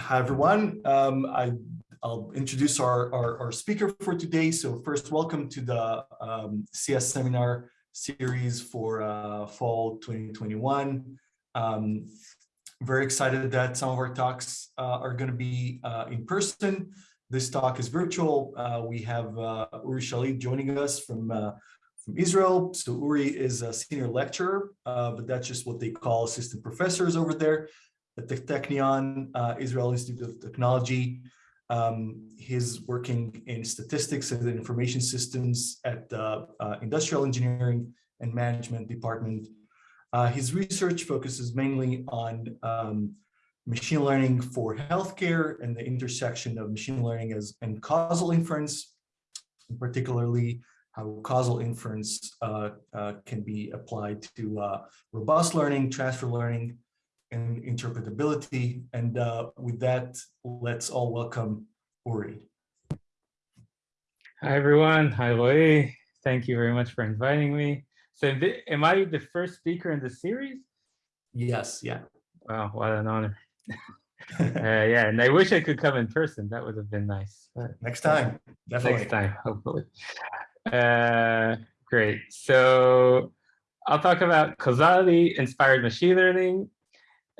Hi, everyone. Um, I, will introduce our, our, our, speaker for today. So first, welcome to the um, CS seminar series for uh, fall 2021. Um, very excited that some of our talks uh, are going to be uh, in person. This talk is virtual. Uh, we have uh, Uri Shalit joining us from uh, from Israel. So Uri is a senior lecturer, but that's just what they call assistant professors over there at the Technion uh, Israel Institute of Technology. Um, he's working in statistics and information systems at the uh, Industrial Engineering and Management Department. Uh, his research focuses mainly on um, machine learning for healthcare and the intersection of machine learning as and causal inference, and particularly how causal inference uh, uh, can be applied to uh, robust learning, transfer learning, and interpretability. And uh, with that, let's all welcome Uri. Hi, everyone. Hi, Roy. Thank you very much for inviting me. So am I the first speaker in the series? Yes, yeah. Wow, what an honor. uh, yeah, and I wish I could come in person. That would have been nice. But next time, definitely. Next time, hopefully. Uh, great. So I'll talk about causality inspired machine learning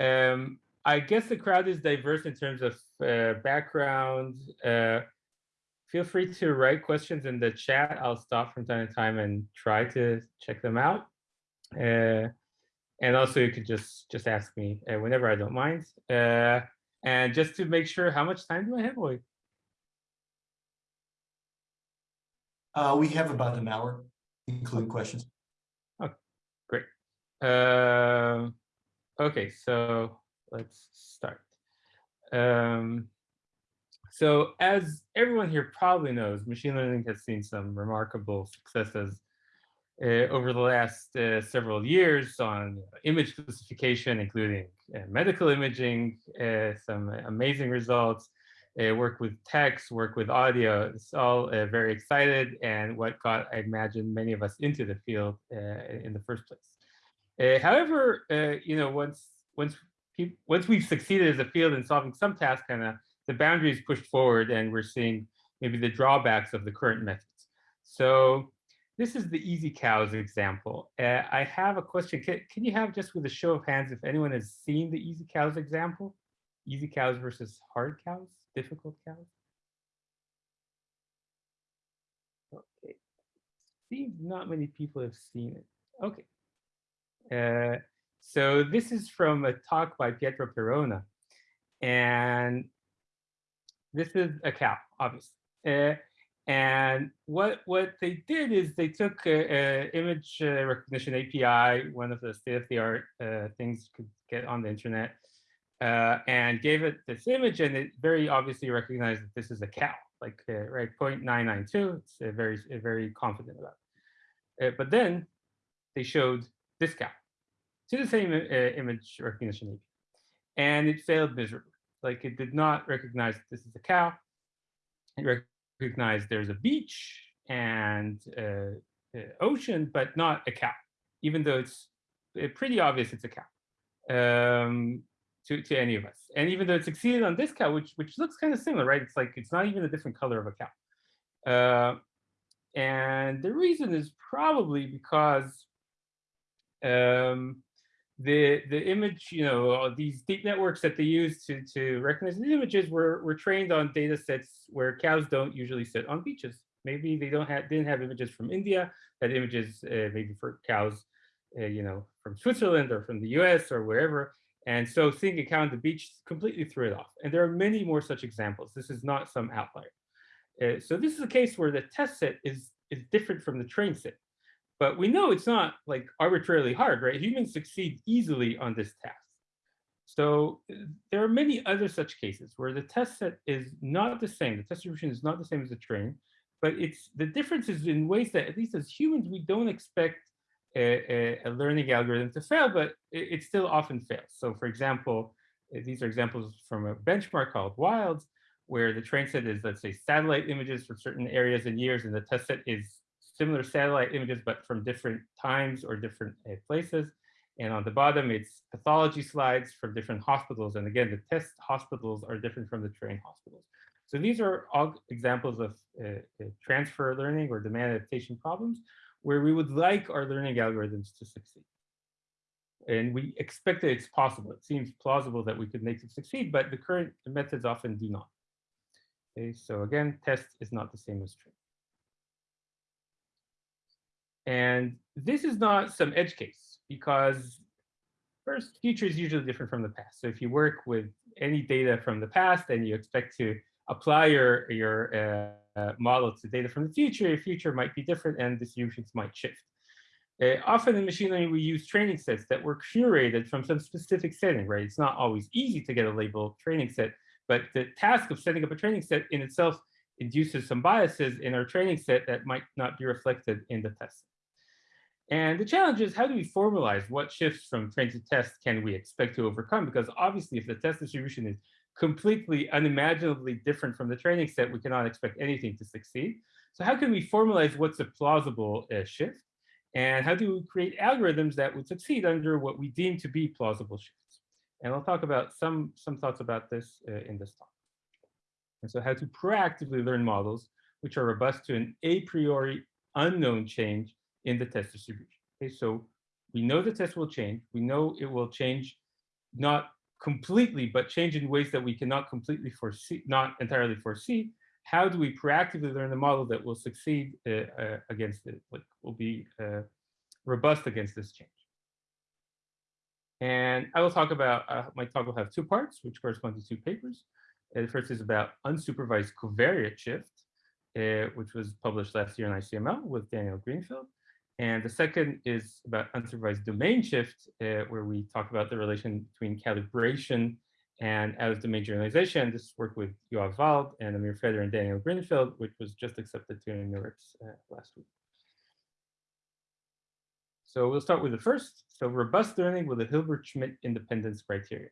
um, I guess the crowd is diverse in terms of uh, background. Uh, feel free to write questions in the chat. I'll stop from time to time and try to check them out. Uh, and also you could just just ask me uh, whenever I don't mind. Uh, and just to make sure, how much time do I have, Roy? Uh, we have about an hour, including questions. Oh, great. Okay, so let's start. Um, so as everyone here probably knows, machine learning has seen some remarkable successes uh, over the last uh, several years on image classification, including uh, medical imaging, some amazing results, work with text, work with audio. It's all very excited and what got, I imagine, many of us into the field in the first place. Uh, however, uh, you know, once once once we've succeeded as a field in solving some tasks, kind of the boundaries pushed forward, and we're seeing maybe the drawbacks of the current methods. So this is the easy cows example. Uh, I have a question. Can, can you have just with a show of hands if anyone has seen the easy cows example? Easy cows versus hard cows, difficult cows? Okay. Seems not many people have seen it. Okay. Uh, so this is from a talk by Pietro Perona. And this is a cow, obviously. Uh, and what what they did is they took a, a image uh, recognition API, one of the state-of-the-art uh, things you could get on the internet, uh, and gave it this image, and it very obviously recognized that this is a cow, like uh, right 0.992. It's very very confident about. It. but then they showed this cow, to the same uh, image recognition API. And it failed miserably. Like it did not recognize this is a cow. It recognized there's a beach and uh, uh, ocean, but not a cow, even though it's uh, pretty obvious it's a cow um, to, to any of us. And even though it succeeded on this cow, which, which looks kind of similar, right? It's like, it's not even a different color of a cow. Uh, and the reason is probably because um, the the image, you know, these deep networks that they use to to recognize images were were trained on data sets where cows don't usually sit on beaches. Maybe they don't have didn't have images from India, had images uh, maybe for cows, uh, you know, from Switzerland or from the U.S. or wherever. And so seeing a cow on the beach completely threw it off. And there are many more such examples. This is not some outlier. Uh, so this is a case where the test set is is different from the train set. But we know it's not like arbitrarily hard, right? Humans succeed easily on this task. So uh, there are many other such cases where the test set is not the same. The test distribution is not the same as the train, but it's the difference is in ways that at least as humans, we don't expect a, a, a learning algorithm to fail, but it, it, still often fails. So for example, uh, these are examples from a benchmark called WILDS, where the train set is, let's say, satellite images for certain areas and years, and the test set is similar satellite images, but from different times or different uh, places. And on the bottom, it's pathology slides from different hospitals. And again, the test hospitals are different from the train hospitals. So these are all examples of uh, transfer learning or domain adaptation problems where we would like our learning algorithms to succeed. And we expect that it's possible. It seems plausible that we could make them succeed, but the current methods often do not. Okay, so again, test is not the same as train. And this is not some edge case because first, future is usually different from the past. So if you work with any data from the past and you expect to apply your, your uh, model to data from the future, your future might be different and distributions might shift. Uh, often in machine learning, we use training sets that were curated from some specific setting, right? It's not always easy to get a labeled training set, but the task of setting up a training set in itself induces some biases in our training set that might not be reflected in the test. And the challenge is how do we formalize what shifts from train to test can we expect to overcome? Because obviously if the test distribution is completely unimaginably different from the training set, we cannot expect anything to succeed. So how can we formalize what's a plausible uh, shift? And how do we create algorithms that would succeed under what we deem to be plausible shifts? And I'll talk about some, some thoughts about this uh, in this talk. And so how to proactively learn models which are robust to an a priori unknown change in the test distribution. Okay, so we know the test will change. We know it will change not completely, but change in ways that we cannot completely foresee, not entirely foresee. How do we proactively learn the model that will succeed uh, uh, against it, like will be uh, robust against this change? And I will talk about, uh, my talk will have two parts, which correspond to two papers. Uh, the first is about unsupervised covariate shift, uh, which was published last year in ICML with Daniel Greenfield. And the second is about unsupervised domain shift, uh, where we talk about the relation between calibration and out domain generalization. This work with Yoav Wald and Amir Feder and Daniel Greenfield, which was just accepted to NeurIPS uh, last week. So we'll start with the first. So robust learning with the Hilbert-Schmidt independence criteria.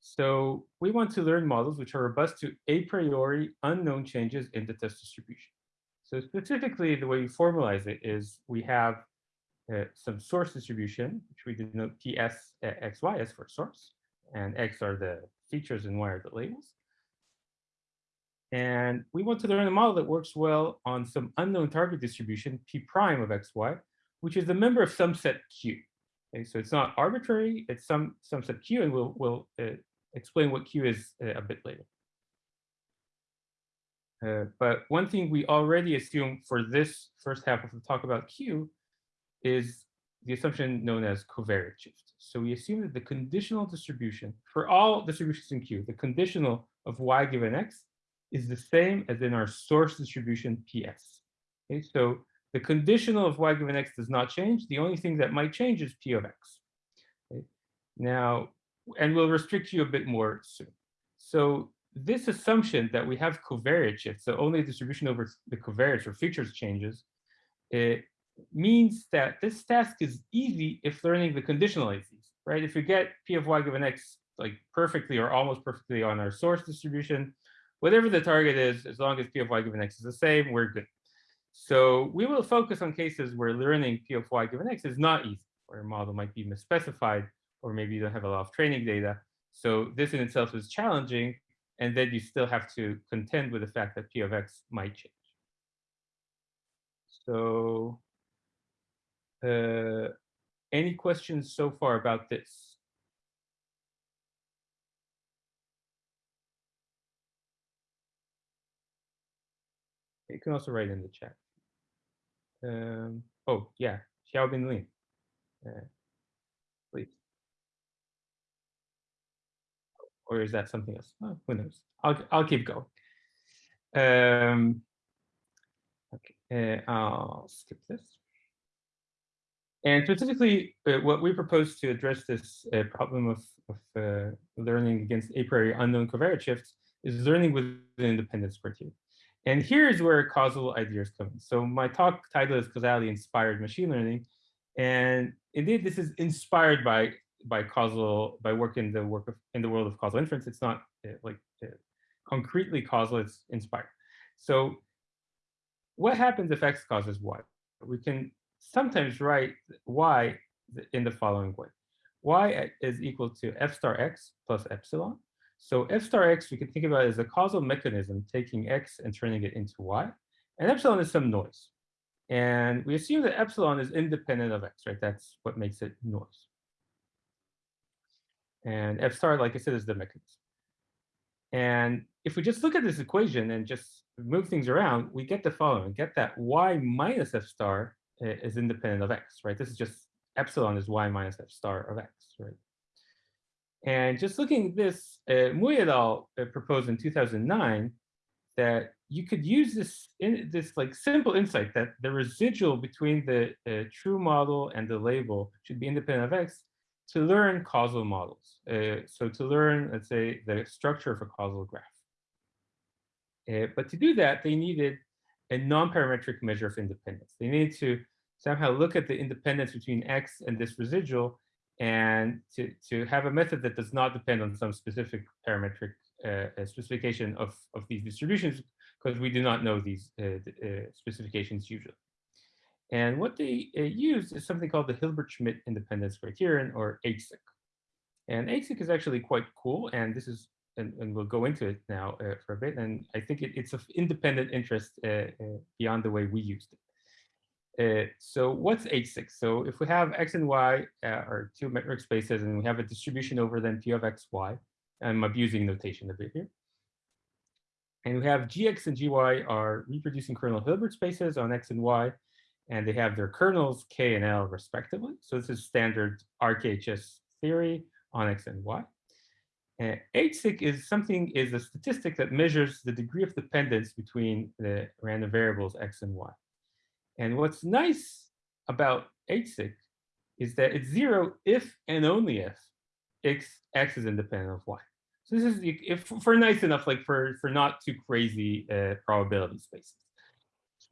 So we want to learn models which are robust to a priori unknown changes in the test distribution. So specifically, the way we formalize it is we have uh, some source distribution, which we denote PS XY as for source, and X are the features and Y are the labels. And we want to learn a model that works well on some unknown target distribution, P prime of XY, which is a member of some set Q. Okay, so it's not arbitrary, it's some, some set Q, and we'll, we'll uh, explain what Q is uh, a bit later. Uh, but one thing we already assume for this first half of the talk about Q is the assumption known as covariate shift. So we assume that the conditional distribution for all distributions in Q, the conditional of y given x is the same as in our source distribution PS. Okay, so the conditional of y given x does not change. The only thing that might change is p of x. Okay? Now, and we'll restrict you a bit more soon. So this assumption that we have covariate shift, so only distribution over the covariates or features changes, it means that this task is easy if learning the conditional easy, right? If you get p of y given x like perfectly or almost perfectly on our source distribution, whatever the target is, as long as p of y given x is the same, we're good. So we will focus on cases where learning p of y given x is not easy, where a model might be misspecified, or maybe you don't have a lot of training data. So this in itself is challenging, and then you still have to contend with the fact that p of x might change. So uh, any questions so far about this? You can also write in the chat. Um, oh, yeah, Xiaobin Lin. Uh, please. Or is that something else? Oh, who knows? I'll I'll keep going. Um, okay, uh, I'll skip this. And specifically, uh, what we propose to address this uh, problem of, of uh, learning against a priori unknown covariate shifts is learning with the independence criteria. And here's where causal ideas come in. So my talk title is Causally Inspired Machine Learning. And indeed, this is inspired by by causal by work in the work of in the world of causal inference. It's not uh, like uh, concretely causal. It's inspired. So what happens if x causes y? We can sometimes write y in the following way. y is equal to f star x plus epsilon. So f star x we can think about as a causal mechanism taking x and turning it into y. And epsilon is some noise. And we assume that epsilon is independent of x, right? That's what makes it noise. And f star, like I said, is the mechanism. And if we just look at this equation and just move things around, we get the following. Get that y minus f star is independent of x, right? This is just epsilon is y minus f star of x, right? And just looking at this, uh, Mooij et al. Uh, proposed in 2009 that you could use this in this like simple insight that the residual between the uh, true model and the label should be independent of x to learn causal models. Uh, so to learn, let's say, the structure of a causal graph. Uh, but to do that, they needed a non-parametric measure of independence. They needed to somehow look at the independence between x and this residual and to, to have a method that does not depend on some specific parametric uh, specification of, of these distributions because we do not know these uh, uh, specifications usually. And what they uh, use is something called the Hilbert-Schmidt independence criterion or HSIC. And HSIC is actually quite cool. And this is, and, and we'll go into it now uh, for a bit. And I think it, it's of independent interest uh, uh, beyond the way we used it. Uh, so what's HSIC? So if we have X and Y uh, are two metric spaces and we have a distribution over them P of X, Y, I'm abusing notation a bit here. And we have GX and GY are reproducing kernel Hilbert spaces on X and Y, and they have their kernels K and L respectively. So this is standard RKHS theory on X and Y. Uh, HSIC is something is a statistic that measures the degree of dependence between the random variables X and Y. And what's nice about HSIC is that it's zero if and only if x, x is independent of y. So this is if for nice enough, like for, for not too crazy uh, probability spaces.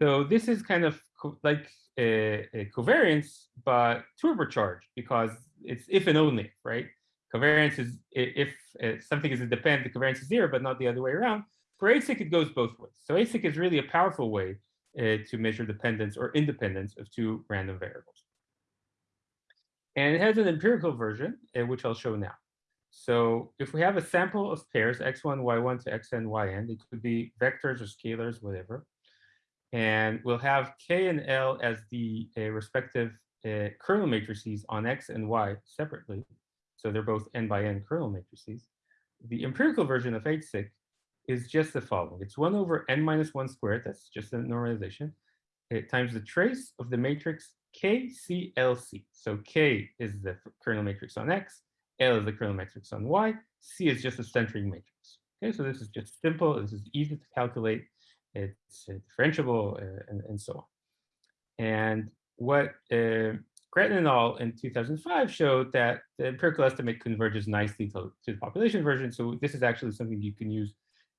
So this is kind of like a, a covariance, but turbocharged because it's if and only, right? Covariance is if, if something is independent, the covariance is zero, but not the other way around. For HSIC, it goes both ways. So HSIC is really a powerful way uh, to measure dependence or independence of two random variables. And it has an empirical version, uh, which I'll show now. So if we have a sample of pairs, x1, y1 to xn, yn, it could be vectors or scalars, whatever. And we'll have k and l as the uh, respective uh, kernel matrices on x and y separately. So they're both n by n kernel matrices. The empirical version of HSIC is just the following. It's 1 over n minus 1 squared, that's just a normalization, times the trace of the matrix KCLC. So K is the kernel matrix on X, L is the kernel matrix on Y, C is just a centering matrix. Okay, so this is just simple, this is easy to calculate, it's differentiable, uh, and, and so on. And what uh, Gretton et al. in 2005 showed that the empirical estimate converges nicely to, to the population version. So this is actually something you can use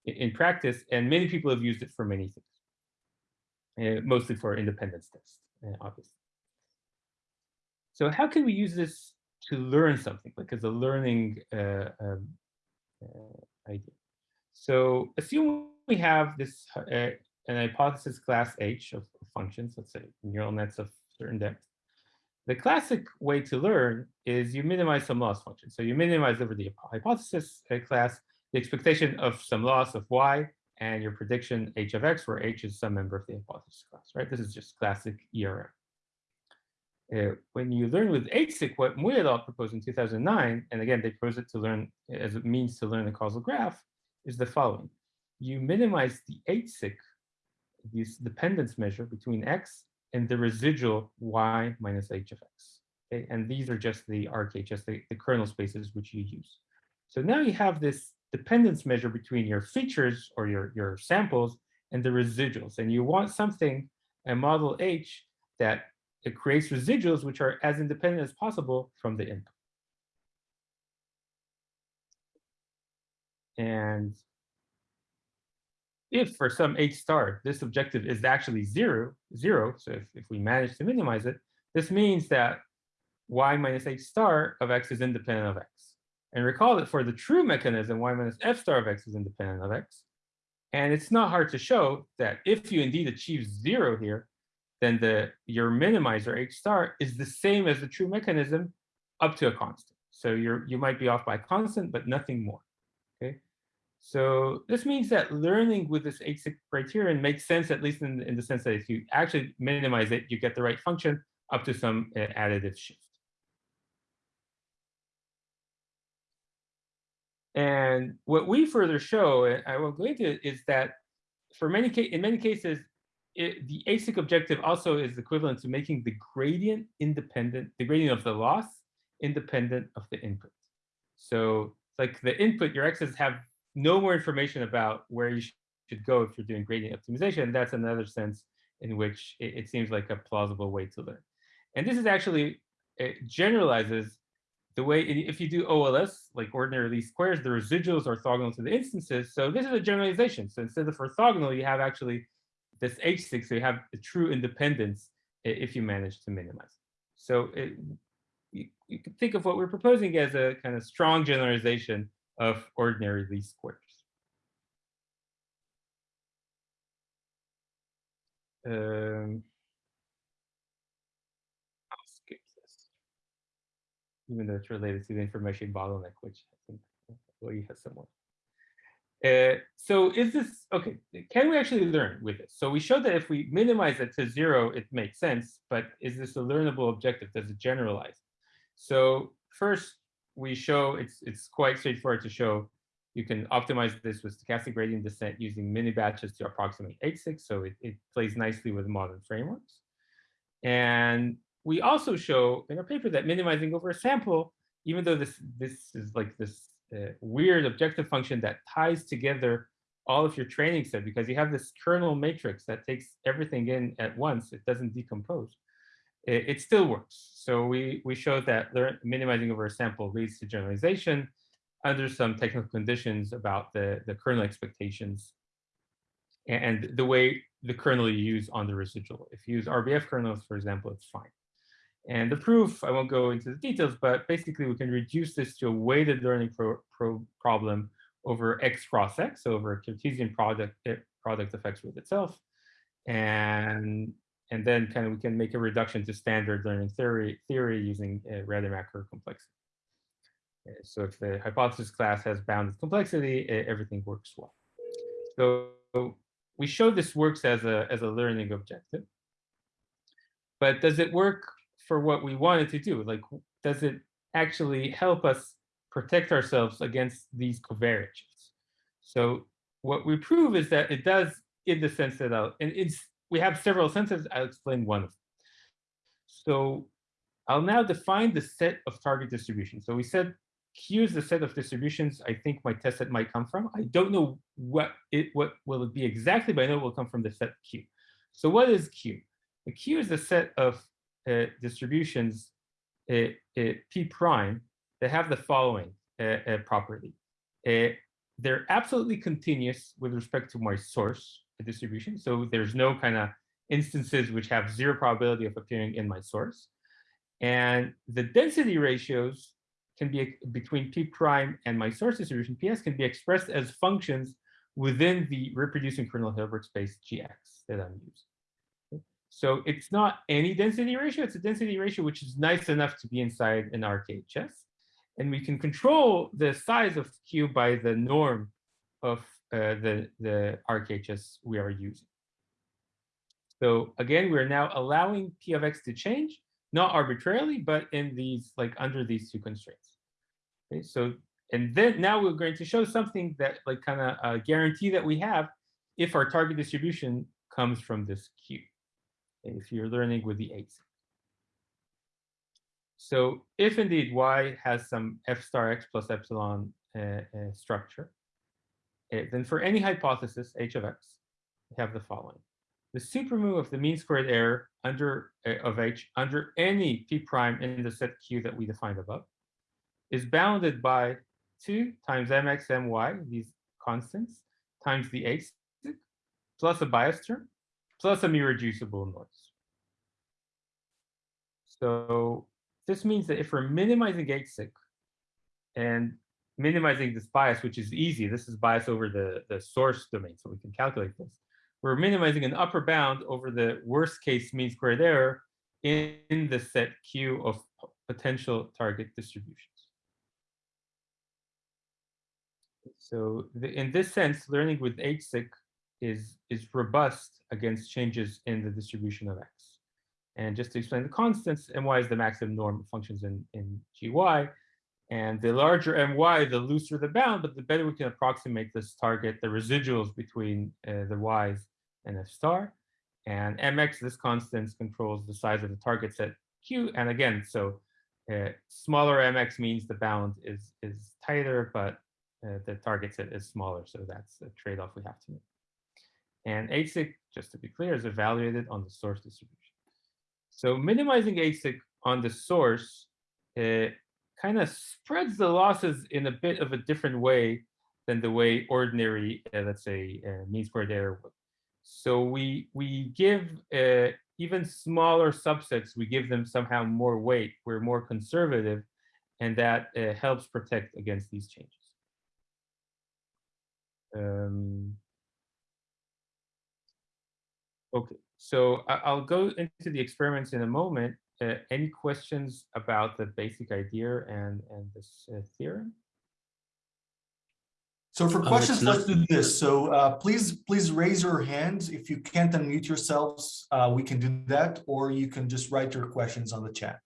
in practice, and many people have used it for many things, uh, mostly for independence tests, uh, obviously. So how can we use this to learn something, like as a learning uh, um, uh, idea? So assume we have this uh, an hypothesis class H of functions, let's say neural nets of certain depth. The classic way to learn is you minimize some loss function. So you minimize over the hypothesis uh, class, the expectation of some loss of y and your prediction h of x, where h is some member of the hypothesis class, right? This is just classic ERM. Uh, when you learn with HSIC, what Mooij et al. proposed in 2009, and again, they proposed it to learn as a means to learn the causal graph, is the following. You minimize the HSIC, this dependence measure between x and the residual y minus h of x. Okay? And these are just the RKHS, the, the kernel spaces which you use. So now you have this dependence measure between your features or your, your samples and the residuals. And you want something, a model H, that it creates residuals which are as independent as possible from the input. And if for some H star, this objective is actually zero, zero, so if, if we manage to minimize it, this means that y minus H star of x is independent of x. And recall that for the true mechanism, y minus f star of x is independent of x. And it's not hard to show that if you indeed achieve zero here, then the your minimizer H star is the same as the true mechanism up to a constant. So you're you might be off by constant, but nothing more. Okay. So this means that learning with this HSIC criterion makes sense, at least in, in the sense that if you actually minimize it, you get the right function up to some uh, additive shift. And what we further show, and I will go into it, is that for many in many cases, it, the HSIC objective also is equivalent to making the gradient independent, the gradient of the loss independent of the input. So like the input, your x's have no more information about where you should go if you're doing gradient optimization. That's another sense in which it, it seems like a plausible way to learn. And this is actually, it generalizes the way, if you do OLS, like ordinary least squares, the residuals are orthogonal to the instances. So this is a generalization. So instead of orthogonal, you have actually this HSIC, so you have the true independence if you manage to minimize. So it, you, you can think of what we're proposing as a kind of strong generalization of ordinary least squares. Um, even though it's related to the information bottleneck, which I think Louis has somewhat. Uh, so is this, okay, can we actually learn with this? So we showed that if we minimize it to zero, it makes sense, but is this a learnable objective? Does it generalize? So first, we show it's it's quite straightforward to show you can optimize this with stochastic gradient descent using mini batches to approximate HSIC. So it, it plays nicely with modern frameworks. And we also show in our paper that minimizing over a sample, even though this this is like this uh, weird objective function that ties together all of your training set because you have this kernel matrix that takes everything in at once. It doesn't decompose it, it still works. So we, we showed that minimizing over a sample leads to generalization under some technical conditions about the, the kernel expectations and the way the kernel you use on the residual. If you use RBF kernels, for example, it's fine. And the proof, I won't go into the details, but basically we can reduce this to a weighted learning pro, pro problem over x cross x, over a Cartesian product, eh, product of x with itself. And and then kind of we can make a reduction to standard learning theory theory using uh, Rademacher complexity. Uh, so if the hypothesis class has bounded complexity, uh, everything works well. So we show this works as a as a learning objective. But does it work for what we wanted to do? Like, does it actually help us protect ourselves against these covariates? So what we prove is that it does in the sense that, I'll, and it's we have several senses. I'll explain one of them. So I'll now define the set of target distributions. So we said Q is the set of distributions I think my test set might come from. I don't know what it what will it be exactly, but I know it will come from the set Q. So what is Q? The Q is a set of uh, distributions uh, uh, P prime that have the following uh, uh, property. Uh, they're absolutely continuous with respect to my source distribution. So there's no kind of instances which have zero probability of appearing in my source. And the density ratios can be between P prime and my source distribution, PS, can be expressed as functions within the reproducing kernel Hilbert space GX that I'm using. So it's not any density ratio, it's a density ratio which is nice enough to be inside an RKHS. And we can control the size of Q by the norm of uh, the, the RKHS we are using. So again, we're now allowing P of X to change, not arbitrarily, but in these, like under these two constraints. Okay, so, and then now we're going to show something that like kind of a guarantee that we have if our target distribution comes from this Q, if you're learning with the A's. So if indeed Y has some F star X plus epsilon uh, uh, structure, then for any hypothesis, h of x, we have the following. The supremum of the mean squared error under uh, of h under any p prime in the set Q that we defined above is bounded by 2 times mx my, these constants, times the h plus a bias term, plus a irreducible noise. So this means that if we're minimizing h and minimizing this bias, which is easy. This is bias over the, the source domain, so we can calculate this. we're minimizing an upper bound over the worst case mean squared error in, in the set Q of potential target distributions. So the, in this sense, learning with HSIC is, is robust against changes in the distribution of X. And just to explain the constants, and my is the maximum norm functions in, in GY. And the larger my, the looser the bound, but the better we can approximate this target, the residuals between uh, the y's and f star. And mx, this constant, controls the size of the target set q. And again, so uh, smaller mx means the bound is, is tighter, but uh, the target set is smaller. So that's a trade-off we have to make. And HSIC, just to be clear, is evaluated on the source distribution. So minimizing HSIC on the source uh, kind of spreads the losses in a bit of a different way than the way ordinary, uh, let's say, uh, mean squared error would. So we we give uh, even smaller subsets, we give them somehow more weight. We're more conservative, and that uh, helps protect against these changes. Um, okay, so I, will go into the experiments in a moment. Uh, any questions about the basic idea and, and this uh, theorem? So for questions, let's do this. So uh, please, please raise your hands. If you can't unmute yourselves, uh, we can do that, or you can just write your questions on the chat.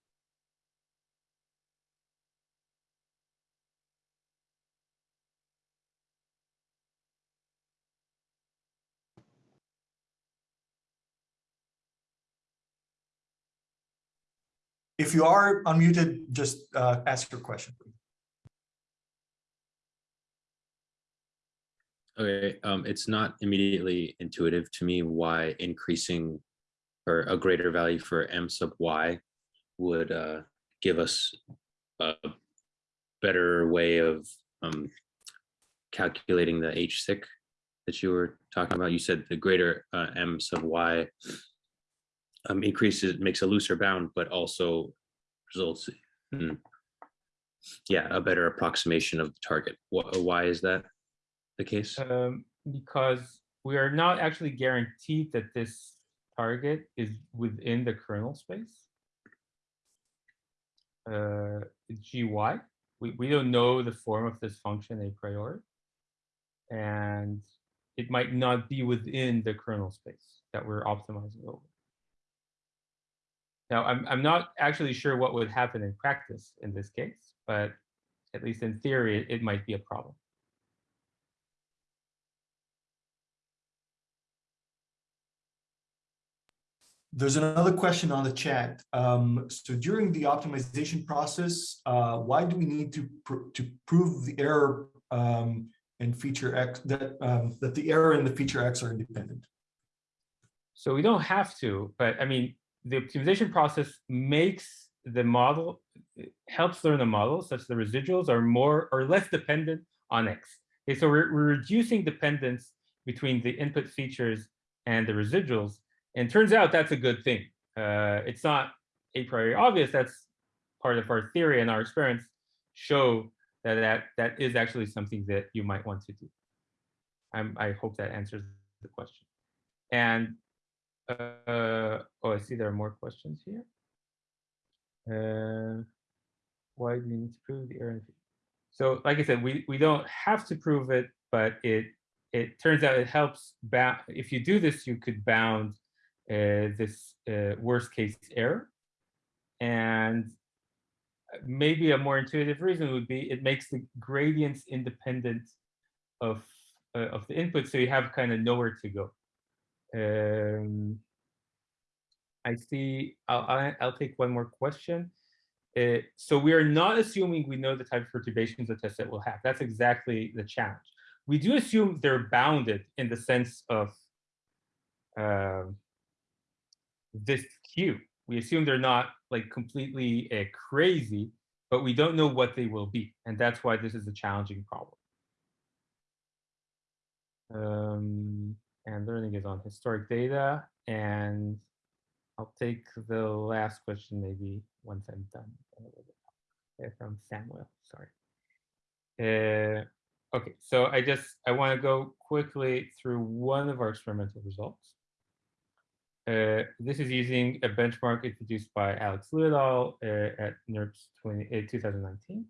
If you are unmuted, just uh, ask your question. Okay, um, it's not immediately intuitive to me why increasing or a greater value for m sub y would uh, give us a better way of um, calculating the HSIC that you were talking about. You said the greater uh, m sub y um, increases makes a looser bound, but also results in yeah a better approximation of the target. Why is that the case? Um, because we are not actually guaranteed that this target is within the kernel space. Uh, gy, we, we don't know the form of this function a priori. And it might not be within the kernel space that we're optimizing over. Now, I'm, I'm not actually sure what would happen in practice in this case, but at least in theory, it, it might be a problem. There's another question on the chat. Um, so during the optimization process, uh, why do we need to pr to prove the error um, in feature X that um, that the error and the feature X are independent? So we don't have to, but I mean, the optimization process makes the model, helps learn the model such the residuals are more or less dependent on X. Okay, so we're, we're reducing dependence between the input features and the residuals. And turns out that's a good thing. Uh, it's not a priori obvious. That's part of our theory and our experience show that that, that is actually something that you might want to do. I'm, I hope that answers the question. And uh, oh, I see there are more questions here. Uh, why do we need to prove the error? So, like I said, we we don't have to prove it, but it it turns out it helps. If you do this, you could bound uh, this uh, worst case error, and maybe a more intuitive reason would be it makes the gradients independent of uh, of the input, so you have kind of nowhere to go. Um, I see, I'll, I'll take one more question. Uh, so we are not assuming we know the type of perturbations the test set will have. That's exactly the challenge. We do assume they're bounded in the sense of uh, this Q. We assume they're not like completely uh, crazy, but we don't know what they will be. And that's why this is a challenging problem. Um, and learning is on historic data. And I'll take the last question maybe once I'm done. From Samuel, sorry. Uh, Okay, so I just, I want to go quickly through one of our experimental results. Uh, this is using a benchmark introduced by Alex Lu. Uh, at NeurIPS 20, uh, 2019.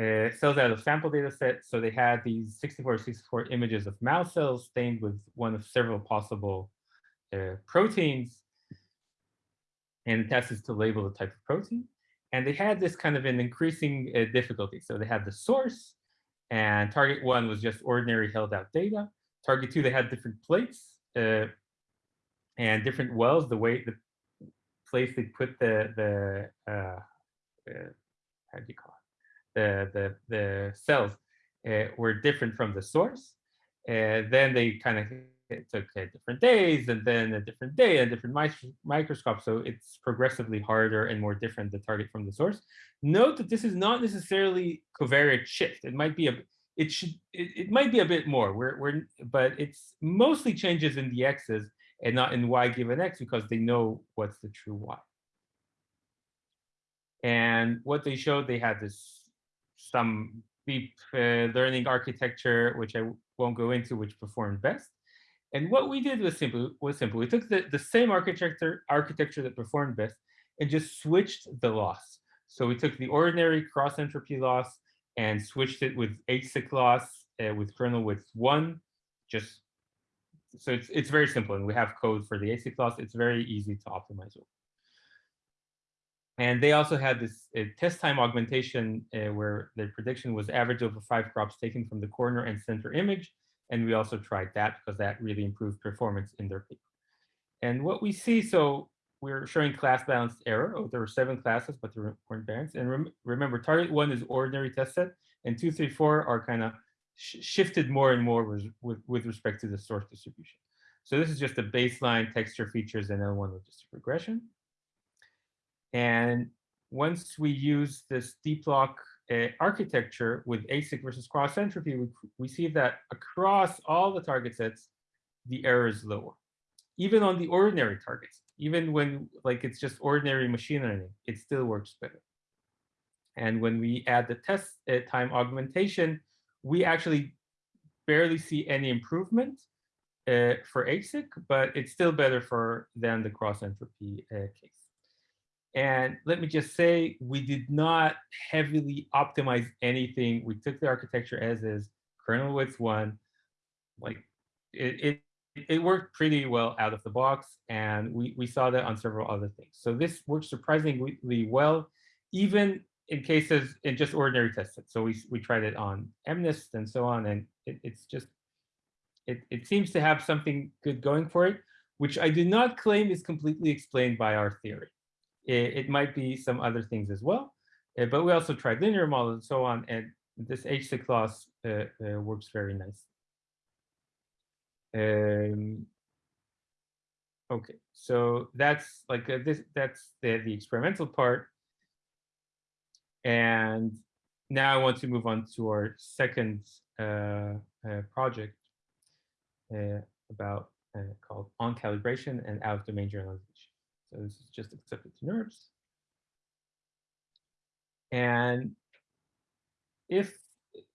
Uh, cells out of sample data set. So they had these 64 64 images of mouse cells stained with one of several possible uh, proteins. And the test is to label the type of protein. And they had this kind of an increasing uh, difficulty. So they had the source, and target one was just ordinary held out data. Target two, they had different plates and different wells, the way the place they put the, the uh, how do you call? The, the, the cells uh, were different from the source. Uh, then they kind of took uh, different days and then a different day and different microscope. So it's progressively harder and more different the target from the source. Note that this is not necessarily covariate shift. It might be a it should it, it might be a bit more. We're we're but it's mostly changes in the x's and not in y given x because they know what's the true y. And what they showed, they had this some deep uh, learning architecture, which I won't go into, which performed best. And what we did was simple. Was simple. We took the, the same architecture architecture that performed best and just switched the loss. So we took the ordinary cross entropy loss and switched it with HSIC loss uh, with kernel width one. Just so it's it's very simple, and we have code for the HSIC loss. It's very easy to optimize over. And they also had this uh, test time augmentation uh, where the prediction was average over five crops taken from the corner and center image. And we also tried that because that really improved performance in their paper. And what we see, so we're showing class balanced error. Oh, there were seven classes, but there weren't balanced. And rem remember, target one is ordinary test set, and two, three, four are kind of sh shifted more and more with, with, with respect to the source distribution. So this is just a baseline texture features and then one logistic regression. And once we use this DeepLoc uh, architecture with HSIC versus cross entropy, we, we see that across all the target sets, the error is lower. Even on the ordinary targets, even when like it's just ordinary machine learning, it still works better. And when we add the test uh, time augmentation, we actually barely see any improvement uh, for HSIC, but it's still better for than the cross entropy case. And let me just say, we did not heavily optimize anything. We took the architecture as is, kernel width one, like it, it, it worked pretty well out of the box. And we, we saw that on several other things. So this works surprisingly well, even in cases in just ordinary test sets. So we, we tried it on MNIST and so on, and it, it's just, it, it seems to have something good going for it, which I do not claim is completely explained by our theory. It, it might be some other things as well, uh, but we also tried linear models and so on, and this HSIC loss uh, uh, works very nice. Um, okay, so that's like uh, this. That's the the experimental part. And now I want to move on to our second uh, uh, project uh, about called on calibration and out of domain generalization. So this is just accepted to NeurIPS. And if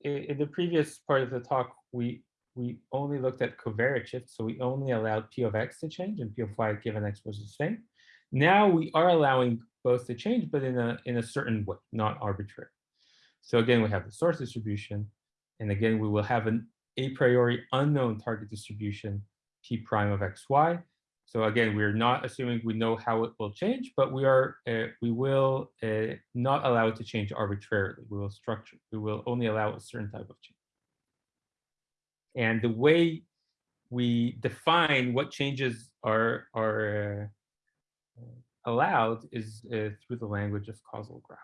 in the previous part of the talk, we we only looked at covariate shift, so we only allowed p of x to change and p of y given x was the same. Now we are allowing both to change, but in a, in a certain way, not arbitrary. So again, we have the source distribution. And again, we will have an a priori unknown target distribution, p prime of xy. So again, we're not assuming we know how it will change, but we are uh, we will uh, not allow it to change arbitrarily. We will structure. We will only allow a certain type of change. And the way we define what changes are are uh, allowed is uh, through the language of causal graphs.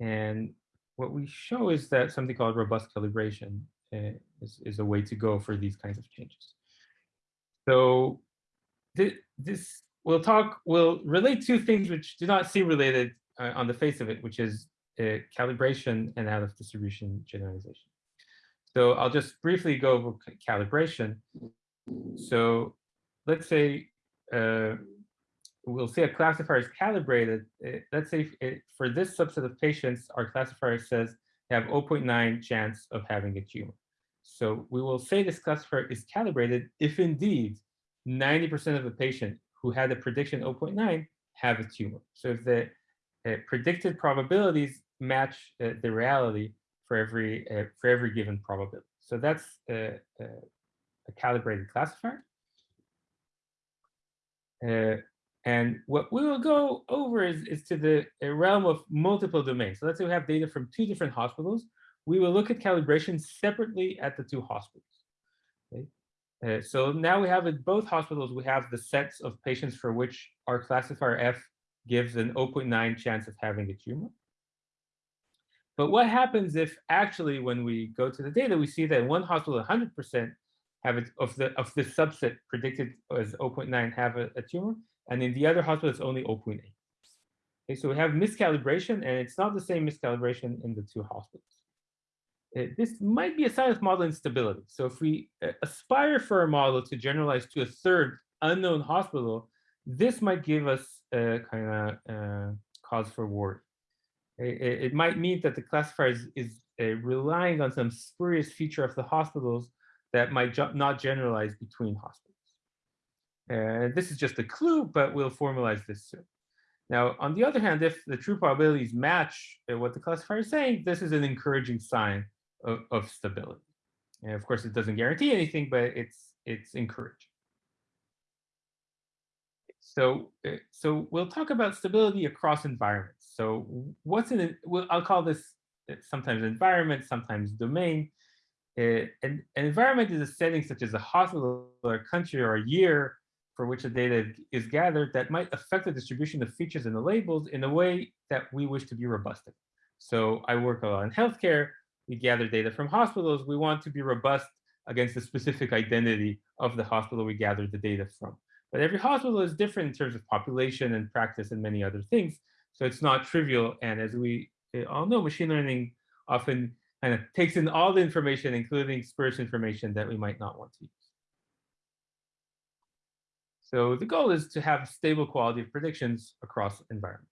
And what we show is that something called robust calibration uh, is, is a way to go for these kinds of changes. So th this we'll talk, we'll relate two things which do not seem related uh, on the face of it, which is uh, calibration and out of distribution generalization. So I'll just briefly go over calibration. So let's say uh, we'll say a classifier is calibrated. Uh, let's say it, for this subset of patients, our classifier says have 0.9 chance of having a tumor. So we will say this classifier is calibrated if indeed 90% of the patient who had a prediction 0.9 have a tumor. So if the uh, predicted probabilities match uh, the reality for every uh, for every given probability. So that's a, calibrated classifier. Uh, and what we will go over is, is to the realm of multiple domains. So let's say we have data from two different hospitals. We will look at calibration separately at the two hospitals. Okay? Uh, so now we have at both hospitals, we have the sets of patients for which our classifier F gives an 0.9 chance of having a tumor. But what happens if actually when we go to the data, we see that one hospital 100% have it of the of the subset predicted as 0.9 have a, a tumor, and in the other hospital it's only 0.8. Okay, so we have miscalibration, and it's not the same miscalibration in the two hospitals. Uh, this might be a sign of model instability. So if we uh, aspire for a model to generalize to a third unknown hospital, this might give us a kind of uh, cause for worry. It, it, might mean that the classifier is, is uh, relying on some spurious feature of the hospitals that might not generalize between hospitals. And this is just a clue, but we'll formalize this soon. Now, on the other hand, if the true probabilities match uh, what the classifier is saying, this is an encouraging sign of, of stability. And of course, it doesn't guarantee anything, but it's it's encouraging. So, uh, so we'll talk about stability across environments. So what's in it? Well, I'll call this uh, sometimes environment, sometimes domain. Uh, an, an environment is a setting such as a hospital or a country or a year for which the data is gathered that might affect the distribution of features in the labels in a way that we wish to be robust in. So I work a lot in healthcare. We gather data from hospitals. We want to be robust against the specific identity of the hospital we gathered the data from. But every hospital is different in terms of population and practice and many other things. So it's not trivial. And as we eh, all know, machine learning often kind of takes in all the information, including spurious information that we might not want to use. So the goal is to have stable quality of predictions across environments.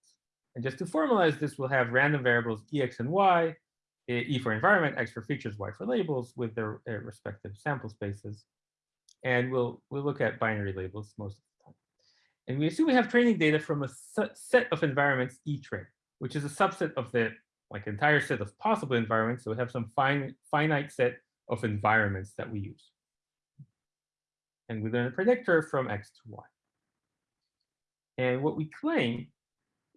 And just to formalize this, we'll have random variables ex and y, e for environment, x for features, y for labels with their uh, respective sample spaces. And we'll, we'll look at binary labels most of the time. And we assume we have training data from a set of environments, E train, which is a subset of the like entire set of possible environments. So we have some fine, finite set of environments that we use. And we learn a predictor from X to Y. And what we claim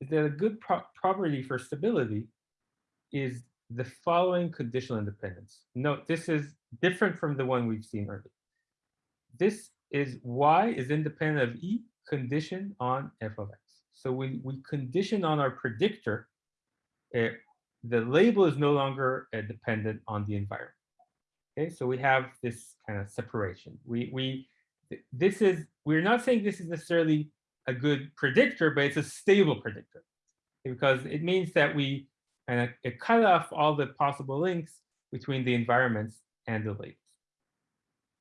is that a good pro property for stability is the following conditional independence. Note, this is different from the one we've seen earlier. This is Y is independent of E condition on f of x. So we, we condition on our predictor the label is no longer uh, dependent on the environment. Okay, so we have this kind of separation. We we this is we're not saying this is necessarily a good predictor, but it's a stable predictor because it means that we kind it cut off all the possible links between the environments and the labels.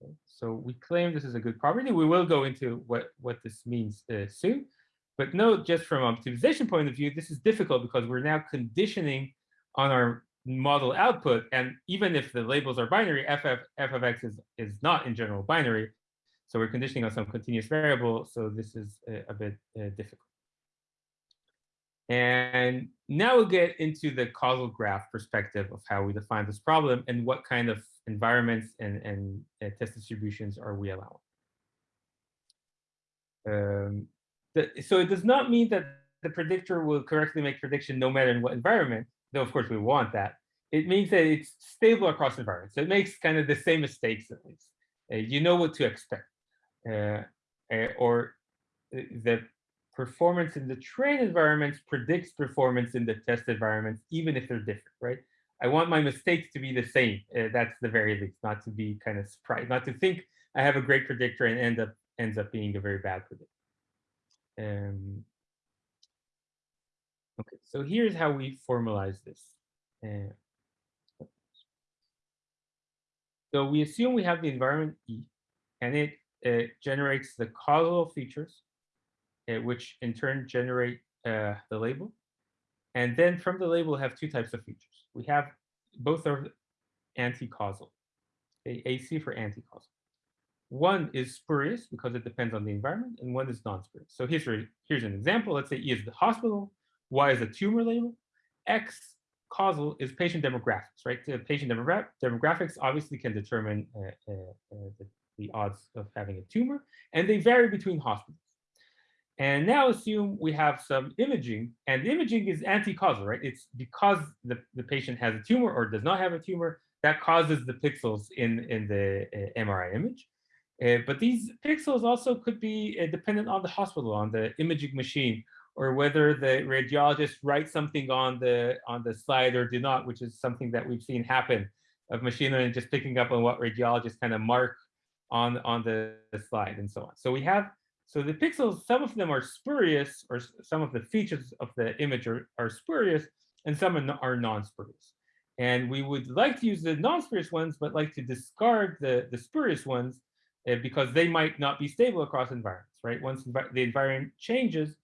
Okay, so we claim this is a good property. We will go into what what this means uh, soon. But note, just from an optimization point of view, this is difficult because we're now conditioning on our model output. And even if the labels are binary, f of, f of x is, is not in general binary. So we're conditioning on some continuous variable. So this is a, a bit uh, difficult. And now we'll get into the causal graph perspective of how we define this problem and what kind of environments and, and uh, test distributions are we allowing. Um, the, so it does not mean that the predictor will correctly make prediction no matter in what environment though of course we want that, it means that it's stable across environments. So it makes kind of the same mistakes at least. Uh, you know what to expect. Uh, uh, or the performance in the train environments predicts performance in the test environments, even if they're different, right? I want my mistakes to be the same. Uh, that's the very least, not to be kind of surprised, not to think I have a great predictor and end up ends up being a very bad predictor. Um, Okay, so here's how we formalize this. Uh, so we assume we have the environment E, and it uh, generates the causal features, which in turn generate uh, the label. And then from the label, have two types of features. We have both are anti-causal. AC for anti-causal. One is spurious because it depends on the environment, and one is non-spurious. So here's, here's an example. Let's say E is the hospital, Y is a tumor label, X causal is patient demographics, right? The patient demogra- demographics obviously can determine uh, uh, uh, the, the odds of having a tumor, and they vary between hospitals. And now assume we have some imaging, and the imaging is anti-causal, right? It's because the, the patient has a tumor or does not have a tumor that causes the pixels in, in the uh, MRI image. Uh, but these pixels also could be uh, dependent on the hospital, on the imaging machine, or whether the radiologist writes something on the on the slide or do not, which is something that we've seen happen of machine learning just picking up on what radiologists kind of mark on on the, the slide and so on. So we have so the pixels, some of them are spurious, or some of the features of the image are, are spurious, and some are, non-spurious. And we would like to use the non-spurious ones, but like to discard the, the spurious ones uh, because they might not be stable across environments, right? Once the environment changes,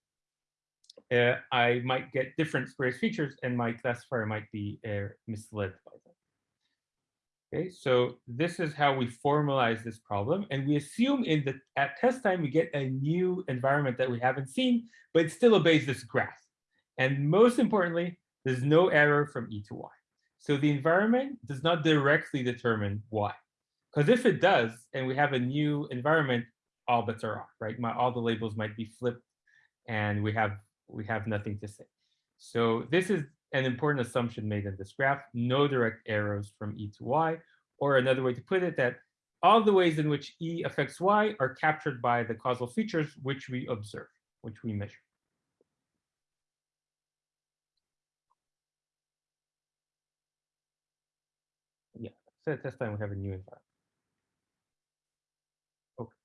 uh, I might get different spurious features and my classifier might be uh, misled by them. Okay, so this is how we formalize this problem. And we assume in the at test time, we get a new environment that we haven't seen, but it still obeys this graph. And most importantly, there's no error from E to Y. So the environment does not directly determine Y. Because if it does, and we have a new environment, all bets are off, right? My, all the labels might be flipped and we have we have nothing to say. So this is an important assumption made in this graph, no direct arrows from E to Y, or another way to put it, that all the ways in which E affects Y are captured by the causal features which we observe, which we measure. Yeah, so at this time we have a new environment. Okay,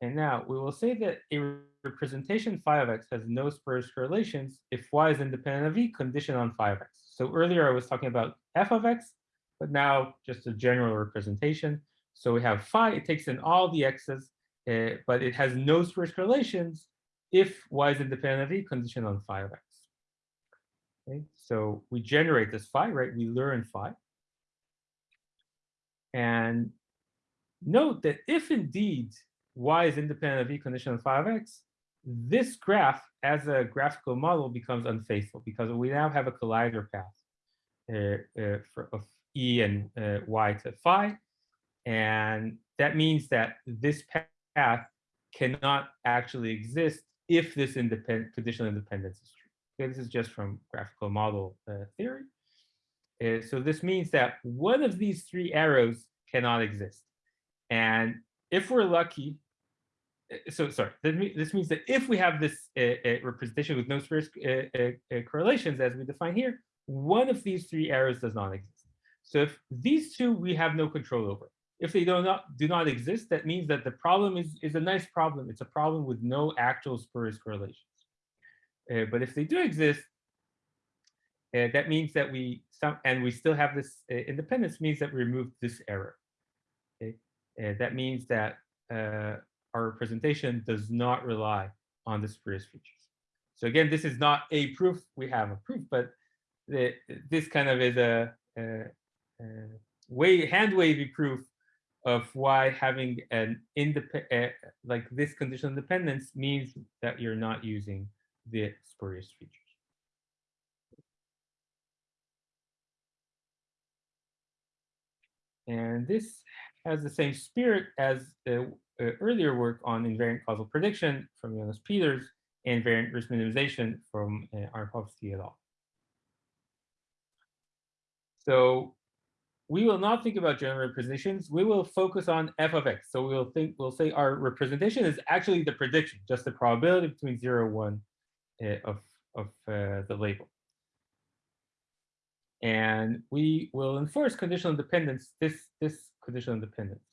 and now we will say that a representation phi of x has no spurious correlations if y is independent of e conditioned on phi of x. So earlier I was talking about f of x, but now just a general representation. So we have phi, it takes in all the x's, uh, but it has no spurious correlations if y is independent of e conditioned on phi of x. Okay, so we generate this phi, right? We learn phi. And note that if indeed y is independent of e condition on phi of x, this graph as a graphical model becomes unfaithful because we now have a collider path uh, uh, for, of e and uh, y to phi. And that means that this path cannot actually exist if this independent conditional independence is true. Okay, this is just from graphical model uh, theory. Uh, so this means that one of these three arrows cannot exist. And if we're lucky, so sorry, this means that if we have this uh, uh, representation with no spurious uh, uh, uh, correlations as we define here, one of these three errors does not exist. So if these two we have no control over. If they do not do not exist, that means that the problem is is a nice problem. It's a problem with no actual spurious correlations. Uh, but if they do exist, uh, that means that we some and we still have this uh, independence means that we remove this error. Okay, uh, that means that uh, our representation does not rely on the spurious features. So again, this is not a proof. We have a proof, but the, this kind of is a, a, a way hand wavy proof of why having an independent like this conditional independence means that you're not using the spurious features. And this has the same spirit as the uh, earlier work on invariant causal prediction from Jonas Peters and variant risk minimization from uh, Arjovsky et al. So we will not think about general representations. We will focus on f of x. So we'll think we'll say our representation is actually the prediction, just the probability between zero and one uh, of of uh, the label. And we will enforce conditional independence, this, this conditional independence.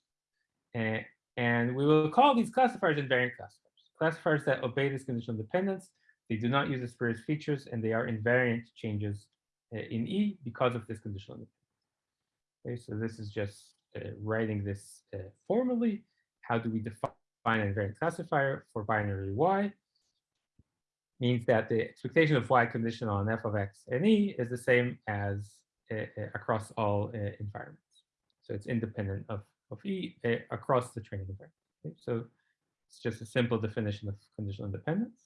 And we will call these classifiers invariant classifiers, classifiers that obey this conditional dependence. They do not use the spurious features and they are invariant changes uh, in E because of this conditional independence. Okay, so this is just uh, writing this uh, formally. How do we define an invariant classifier for binary Y? means that the expectation of y conditional on f of x and e is the same as uh, uh, across all uh, environments. So it's independent of, E uh, across the training environment. Okay, So it's just a simple definition of conditional independence.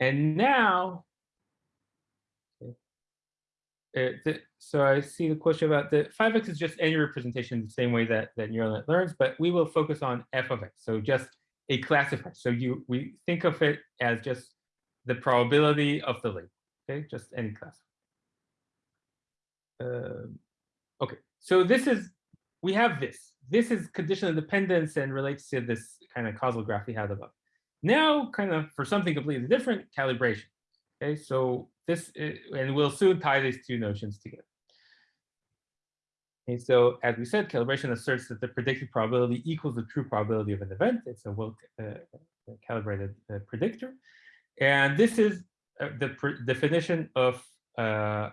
And now, okay, uh, the, so I see the question about the 5x is just any representation the same way that, that neural net learns, but we will focus on f of x. So just a classifier. So you we think of it as just the probability of the link. Okay, just any class. Um, okay, so this is we have this. This is conditional independence and relates to this kind of causal graph we had above. Now, kind of for something completely different, calibration. Okay, so this is, and we'll soon tie these two notions together. And so as we said, calibration asserts that the predicted probability equals the true probability of an event. It's a well uh, calibrated uh, predictor. And this is uh, the definition of uh, uh,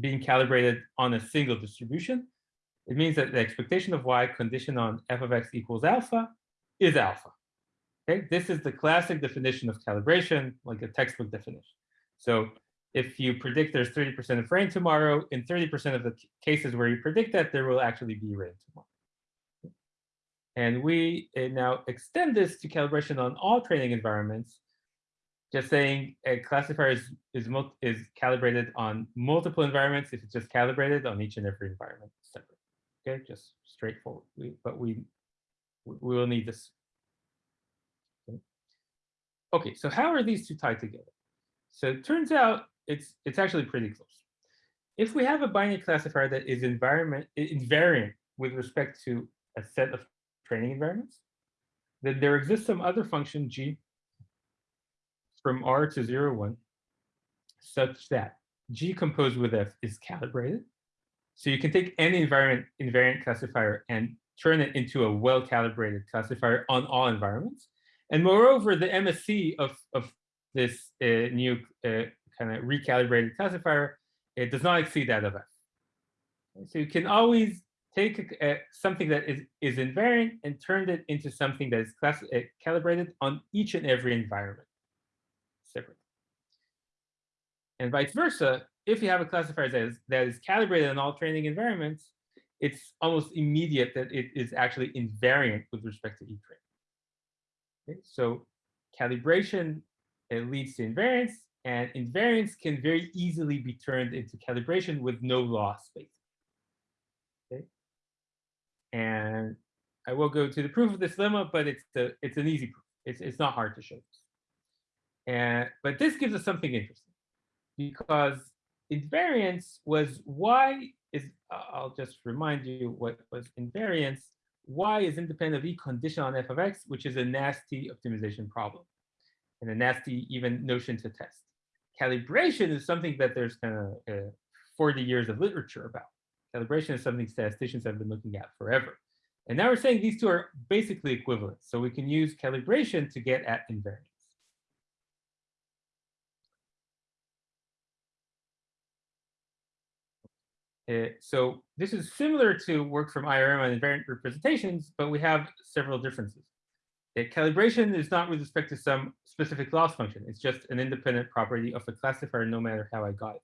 being calibrated on a single distribution. It means that the expectation of y conditioned on f of x equals alpha is alpha. Okay, this is the classic definition of calibration, like a textbook definition. So if you predict there's 30% of rain tomorrow, in 30% of the cases where you predict that, there will actually be rain tomorrow. And we uh, now extend this to calibration on all training environments, just saying a classifier is, is, is calibrated on multiple environments if it's just calibrated on each and every environment separate. Okay, just straightforward. We, but we we will need this. Okay. okay, so how are these two tied together? So it turns out it's it's actually pretty close. If we have a binary classifier that is environment invariant with respect to a set of training environments, then there exists some other function g from r to 0, 1 such that g composed with f is calibrated so you can take any environment invariant classifier and turn it into a well-calibrated classifier on all environments. And moreover, the MSE of, of this uh, new uh, kind of recalibrated classifier, it does not exceed that of F. So you can always take a, a, something that is, is invariant and turn it into something that is class, uh, calibrated on each and every environment separately. And vice versa, if you have a classifier that is, that is calibrated in all training environments, it's almost immediate that it is actually invariant with respect to each train. Okay, so calibration it leads to invariance, and invariance can very easily be turned into calibration with no loss, basically. Okay, and I will go to the proof of this lemma, but it's the it's an easy proof. It's it's not hard to show this. And but this gives us something interesting because invariance was y is, I'll just remind you what was invariance. y is independent of e condition on f of x, which is a nasty optimization problem and a nasty even notion to test. Calibration is something that there's kind of uh, 40 years of literature about. Calibration is something statisticians have been looking at forever. And now we're saying these two are basically equivalent. So we can use calibration to get at invariance. Uh, so this is similar to work from IRM on invariant representations, but we have several differences. Uh, calibration is not with respect to some specific loss function. It's just an independent property of a classifier, no matter how I got it.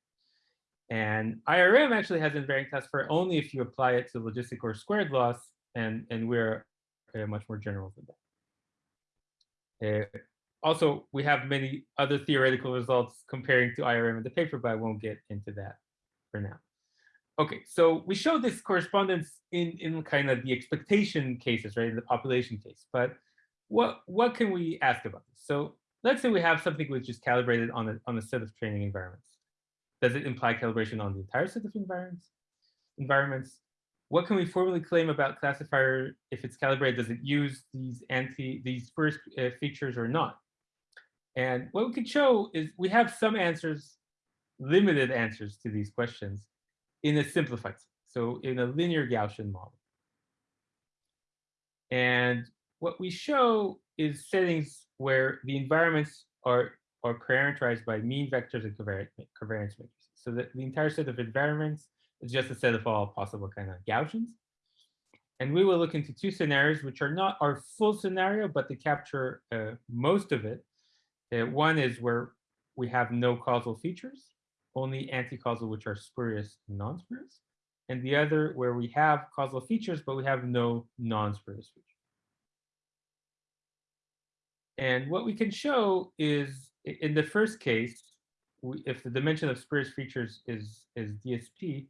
And IRM actually has invariant classifier only if you apply it to logistic or squared loss, and, and we're uh, much more general than that. Uh, also, we have many other theoretical results comparing to IRM in the paper, but I won't get into that for now. Okay, so we show this correspondence in, in kind of the expectation cases, right, in the population case. But what, what can we ask about this? So let's say we have something which is calibrated on a, on a set of training environments. Does it imply calibration on the entire set of environments? environments? What can we formally claim about classifier if it's calibrated? Does it use these anti these first uh, features or not? And what we could show is we have some answers, limited answers to these questions in a simplified, so in a linear Gaussian model. And what we show is settings where the environments are, are parameterized by mean vectors and covariance, covariance matrices. So that the entire set of environments is just a set of all possible kind of Gaussians. And we will look into two scenarios, which are not our full scenario, but they capture uh, most of it. Uh, one is where we have no causal features. Only anti-causal, which are spurious and non-spurious, and the other where we have causal features, but we have no non-spurious features. And what we can show is in the first case, we, if the dimension of spurious features is, is DSP,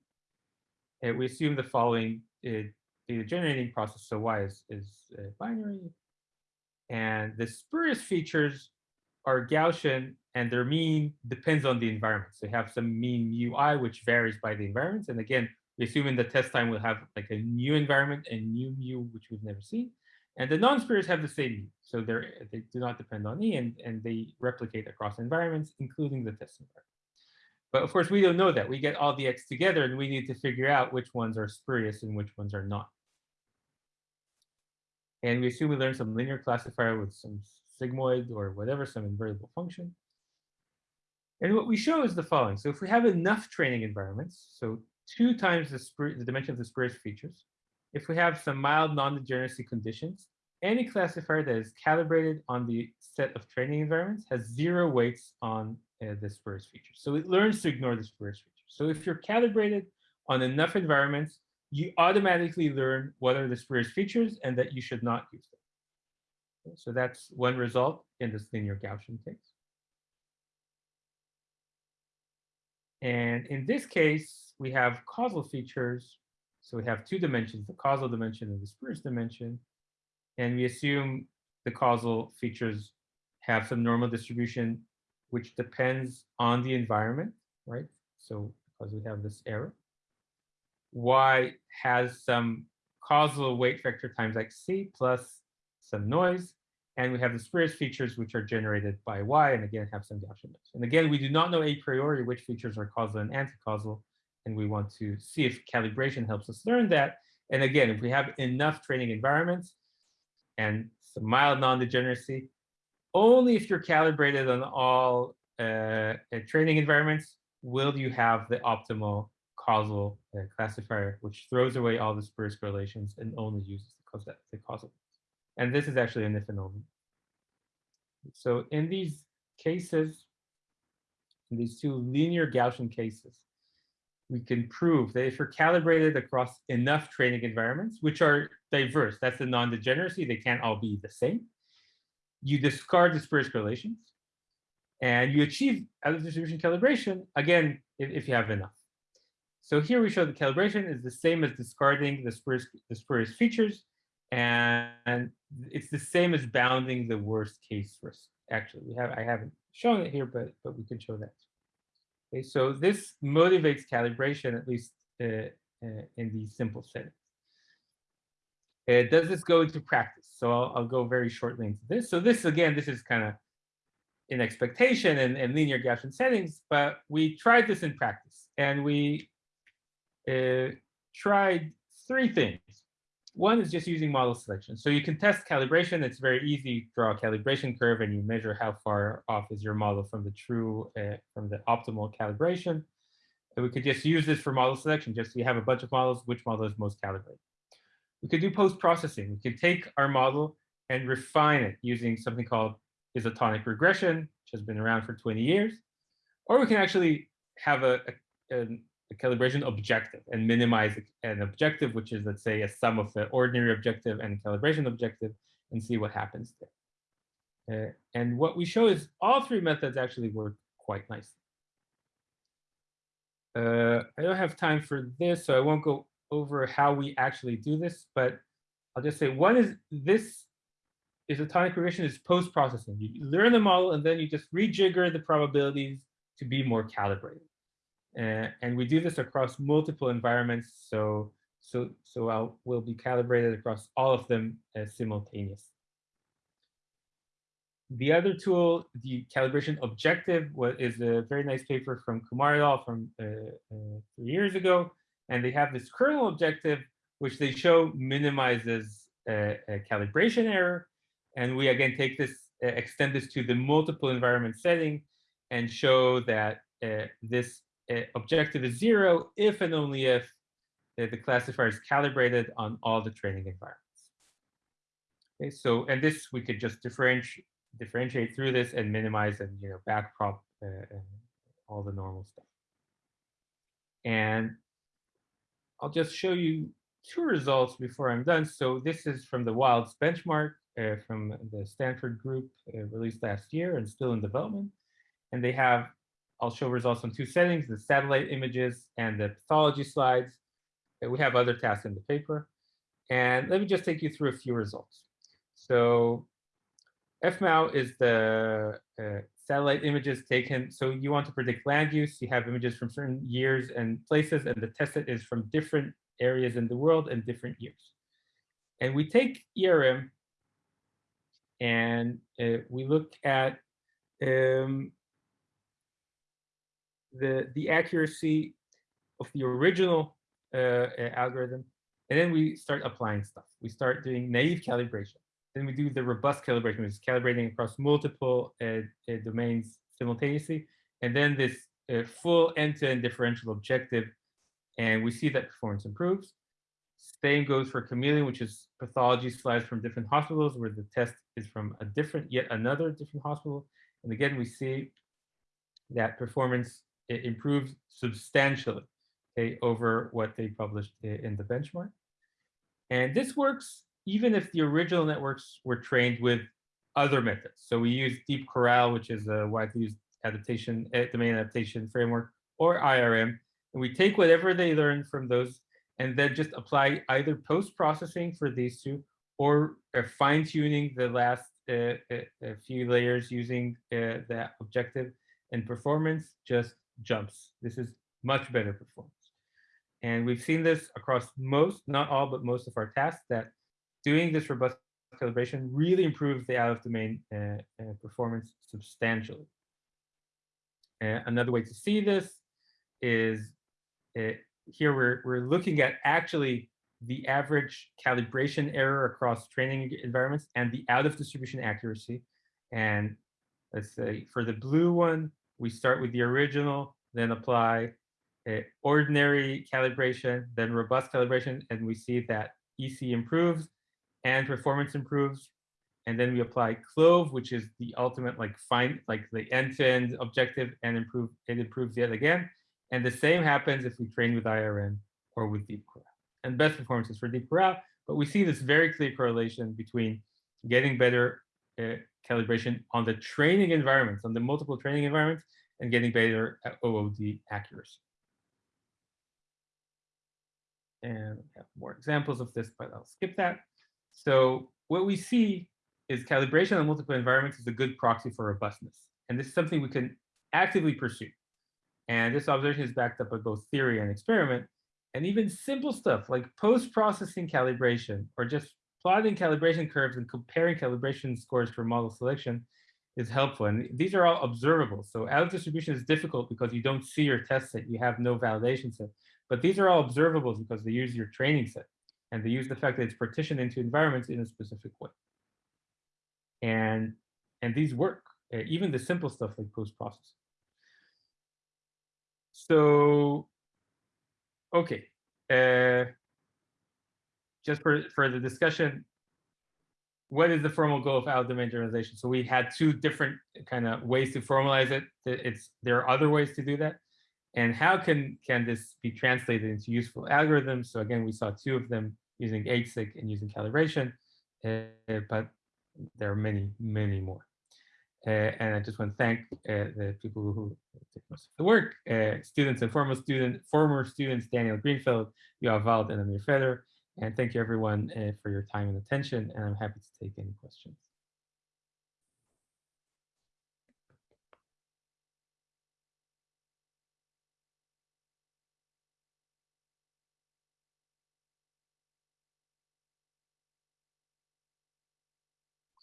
uh, we assume the following uh, data generating process. So y is, is uh, binary. And the spurious features are Gaussian and their mean depends on the environment. So you have some mean mu i, which varies by the environments. And again, we assume in the test time we'll have like a new environment and new mu, which we've never seen. And the non-spurious have the same mu. So they're, they do not depend on E and, and they replicate across environments, including the test environment. But of course, we don't know that. We get all the X together and we need to figure out which ones are spurious and which ones are not. And we assume we learned some linear classifier with some sigmoid or whatever, some invertible function. And what we show is the following. So if we have enough training environments, so two times the, the dimension of the spurious features, if we have some mild non-degeneracy conditions, any classifier that is calibrated on the set of training environments has zero weights on uh, the spurious features. So it learns to ignore the spurious features. So if you're calibrated on enough environments, you automatically learn what are the spurious features and that you should not use them. So that's one result in this linear Gaussian case. And in this case, we have causal features. So we have two dimensions, the causal dimension and the spurious dimension. And we assume the causal features have some normal distribution, which depends on the environment, right? So because we have this error. Y has some causal weight vector times xc plus some noise. And we have the spurious features, which are generated by y, and again, have some Gaussian noise. And again, we do not know a priori which features are causal and anti-causal, and we want to see if calibration helps us learn that. And again, if we have enough training environments and some mild non-degeneracy, only if you're calibrated on all uh, training environments will you have the optimal causal uh, classifier, which throws away all the spurious correlations and only uses the causal. And this is actually an if and only. So in these cases, in these two linear Gaussian cases, we can prove that if you're calibrated across enough training environments, which are diverse, that's the non-degeneracy, they can't all be the same. You discard the spurious correlations, and you achieve of distribution calibration, again, if, if you have enough. So here we show the calibration is the same as discarding the spurious features, and it's the same as bounding the worst case risk. Actually, we have I haven't shown it here, but but we can show that. Okay, so this motivates calibration at least uh, uh, in these simple settings. Uh, does this go into practice? So I'll, I'll go very shortly into this. So this again, this is kind of in expectation and, and linear Gaussian settings, but we tried this in practice and we uh, tried three things. One is just using model selection. So you can test calibration. It's very easy. Draw a calibration curve and you measure how far off is your model from the true, uh, from the optimal calibration. And we could just use this for model selection. Just so you have a bunch of models, which model is most calibrated. We could do post-processing. We could take our model and refine it using something called isotonic regression, which has been around for 20 years. Or we can actually have a, a, a calibration objective and minimize an objective, which is, let's say, a sum of the ordinary objective and calibration objective, and see what happens there. Uh, and what we show is all three methods actually work quite nicely. Uh, I don't have time for this, so I won't go over how we actually do this, but I'll just say one is this isotonic regression is post-processing. You learn the model and then you just rejigger the probabilities to be more calibrated. Uh, and we do this across multiple environments. So, so, so I'll will be calibrated across all of them uh, simultaneously. The other tool, the calibration objective, is a very nice paper from Kumar et al. from uh, uh, three years ago, and they have this kernel objective, which they show minimizes a calibration error. And we again take this, uh, extend this to the multiple environment setting, and show that uh, this uh, objective is zero if and only if uh, the classifier is calibrated on all the training environments. Okay, so and this we could just differentiate differentiate through this and minimize and you know backprop uh, and all the normal stuff. And I'll just show you two results before I'm done. So this is from the WILDS benchmark uh, from the Stanford group uh, released last year and still in development. And they have, I'll show results on two settings, the satellite images and the pathology slides. We have other tasks in the paper. And let me just take you through a few results. So FMoW is the uh, satellite images taken. So you want to predict land use. You have images from certain years and places, and the test set is from different areas in the world and different years. And we take ERM and uh, we look at um, the, the accuracy of the original uh, algorithm. And then we start applying stuff. We start doing naive calibration. Then we do the robust calibration, which is calibrating across multiple uh, uh, domains simultaneously. And then this uh, full end-to-end -end differential objective. And we see that performance improves. Same goes for Camelyon, which is pathology slides from different hospitals where the test is from a different, yet another different hospital. And again, we see that performance improves substantially okay, over what they published in the benchmark. And this works even if the original networks were trained with other methods. So we use Deep CORAL, which is a widely used adaptation, eh, domain adaptation framework, or IRM, and we take whatever they learned from those and then just apply either post-processing for these two or uh, fine-tuning the last uh, few layers using that objective and performance just jumps. This is much better performance. And we've seen this across most, not all, but most of our tasks that doing this robust calibration really improves the out-of-domain uh, uh, performance substantially. Uh, another way to see this is uh, here we're, we're looking at actually the average calibration error across training environments and the out-of-distribution accuracy. And let's say for the blue one, we start with the original, then apply ordinary calibration, then robust calibration, and we see that EC improves and performance improves. And then we apply CLOvE, which is the ultimate like find like the end-to-end -end objective and improve it improves yet again. And the same happens if we train with IRM or with Deep CORAL. And best performances for Deep CORAL, but we see this very clear correlation between getting better Uh, calibration on the training environments, on the multiple training environments, and getting better at OOD accuracy. And we have more examples of this, but I'll skip that. So what we see is calibration on multiple environments is a good proxy for robustness. And this is something we can actively pursue. And this observation is backed up by both theory and experiment. And even simple stuff like post-processing calibration or just plotting calibration curves and comparing calibration scores for model selection is helpful. And these are all observable. So out-of-distribution is difficult because you don't see your test set. You have no validation set. But these are all observables because they use your training set and they use the fact that it's partitioned into environments in a specific way. And, and these work, uh, even the simple stuff like post-processing. So, okay. Uh, just for, for the discussion, what is the formal goal of out-domain generalization? So we had two different kind of ways to formalize it. It's there are other ways to do that. And how can, can this be translated into useful algorithms? So again, we saw two of them using HSIC and using calibration, uh, but there are many, many more. Uh, and I just want to thank uh, the people who did most of the work, students and former student, former students, Daniel Greenfeld, Yoav Wald, and Amir Feder. And thank you everyone uh, for your time and attention, and I'm happy to take any questions.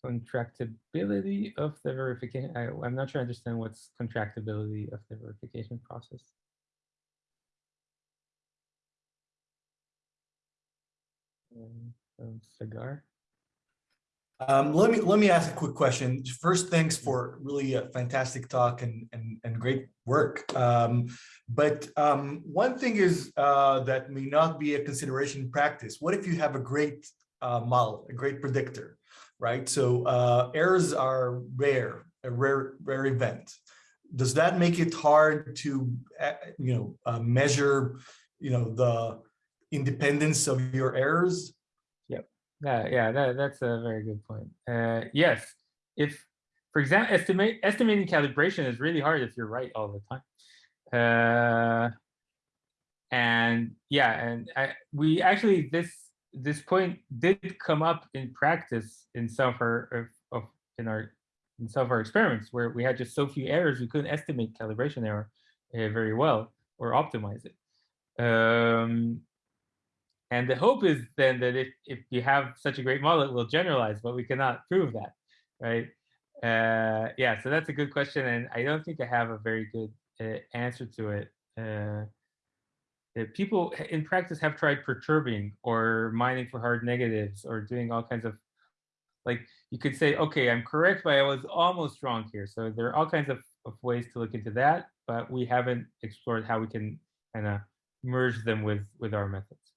contractibility of the verification. I, am not sure I understand what's contractibility of the verification process. Um, um, let me let me ask a quick question. First, thanks for really a fantastic talk and and, and great work. Um, but um, one thing is uh, that may not be a consideration in practice. What if you have a great uh, model, a great predictor? right? So uh, errors are rare, a rare, rare event. does that make it hard to, uh, you know, uh, measure, you know, the independence of your errors? Yeah, yeah, that, that's a very good point. Uh, yes, if, for example, estimate estimating calibration is really hard if you're right all the time. Uh, and yeah, and I, we actually this this point did come up in practice in some of our of, of in our in some of our experiments where we had just so few errors we couldn't estimate calibration error uh, very well or optimize it. Um, and the hope is then that if, if you have such a great model, it will generalize, but we cannot prove that, right? Uh, yeah, so that's a good question. And I don't think I have a very good uh, answer to it. Uh, people in practice have tried perturbing or mining for hard negatives or doing all kinds of, like you could say, okay, I'm correct, but I was almost wrong here. So there are all kinds of, of ways to look into that, but we haven't explored how we can kind of merge them with, with our methods.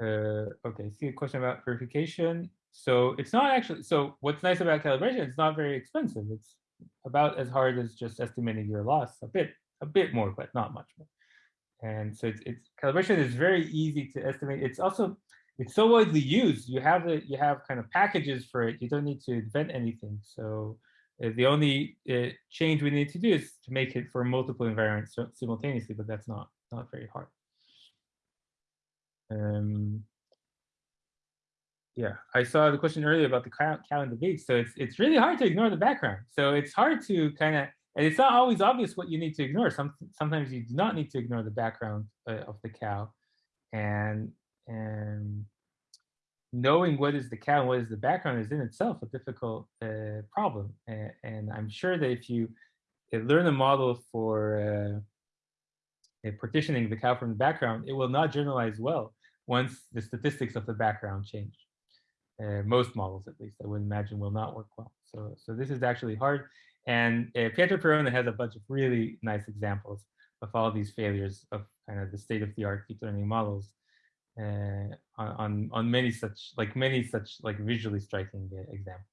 Uh, okay, see a question about verification. So it's not actually, so what's nice about calibration, it's not very expensive. It's about as hard as just estimating your loss, a bit, a bit more, but not much more. And so it's, it's calibration is very easy to estimate. It's also, it's so widely used. You have it, you have kind of packages for it. You don't need to invent anything. So uh, the only uh, change we need to do is to make it for multiple environments simultaneously, but that's not, not very hard. Um, yeah, I saw the question earlier about the cow and the date. So it's it's really hard to ignore the background. So it's hard to kind of, and it's not always obvious what you need to ignore. Some sometimes you do not need to ignore the background uh, of the cow, and and knowing what is the cow and what is the background is in itself a difficult uh, problem. And, and, I'm sure that if you uh, learn a model for uh, partitioning the cow from the background, it will not generalize well once the statistics of the background change. Uh, most models, at least, I would imagine will not work well. So, so this is actually hard. And uh, Pietro Perona has a bunch of really nice examples of all these failures of kind of the state-of-the-art deep learning models uh, on, on many such, like many such like visually striking uh, examples.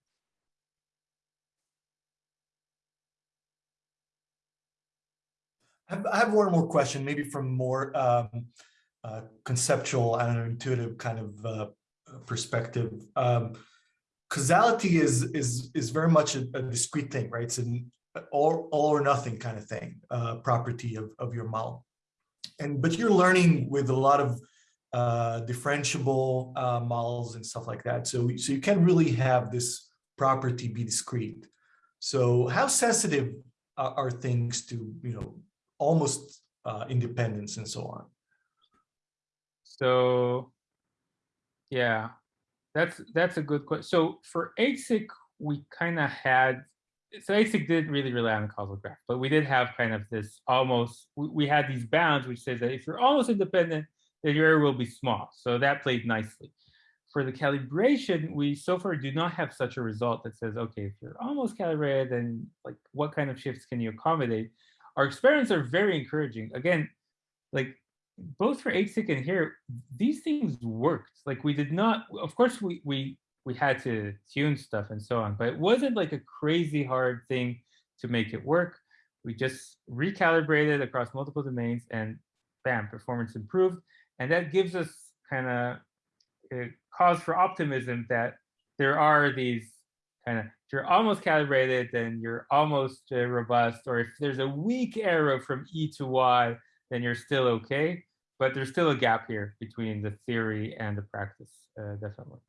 I have one more question, maybe from more um, uh, conceptual and intuitive kind of uh, perspective. Um, causality is is is very much a, a, discrete thing, right? It's an all, all or nothing kind of thing, uh, property of, of your model. And but you're learning with a lot of uh, differentiable uh, models and stuff like that. So so you can't really have this property be discrete. So how sensitive are, are things to you know almost uh, independence and so on? So yeah, that's that's a good question. So for HSIC, we kind of had, so HSIC didn't really rely on causal graph, but we did have kind of this almost, we, we had these bounds which says that if you're almost independent, then your error will be small. So that played nicely. For the calibration, we so far do not have such a result that says, okay, if you're almost calibrated, then like what kind of shifts can you accommodate? Our experiments are very encouraging. Again, like both for HSIC and here, these things worked. Like we did not, of course, we we we had to tune stuff and so on, but it wasn't like a crazy hard thing to make it work. We just recalibrated across multiple domains and bam, performance improved. And that gives us kind of a cause for optimism that there are these kind of, if you're almost calibrated, then you're almost uh, robust, or if there's a weak arrow from E to Y, then you're still okay. But there's still a gap here between the theory and the practice, uh, definitely.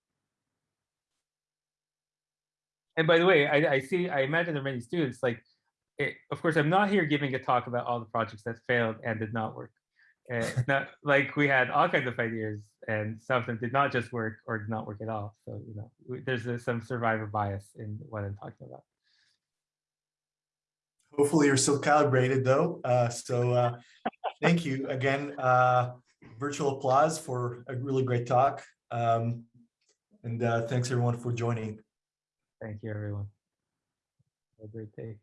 And by the way, I, I, see, I imagine there are many students like, it, of course, I'm not here giving a talk about all the projects that failed and did not work. Uh, not like we had all kinds of ideas and some of them did not just work or did not work at all. So, you know, there's a, some survivor bias in what I'm talking about. Hopefully you're still calibrated though. Uh, so uh, thank you again. Uh, virtual applause for a really great talk. Um, and uh, thanks everyone for joining. Thank you everyone. Have a great day.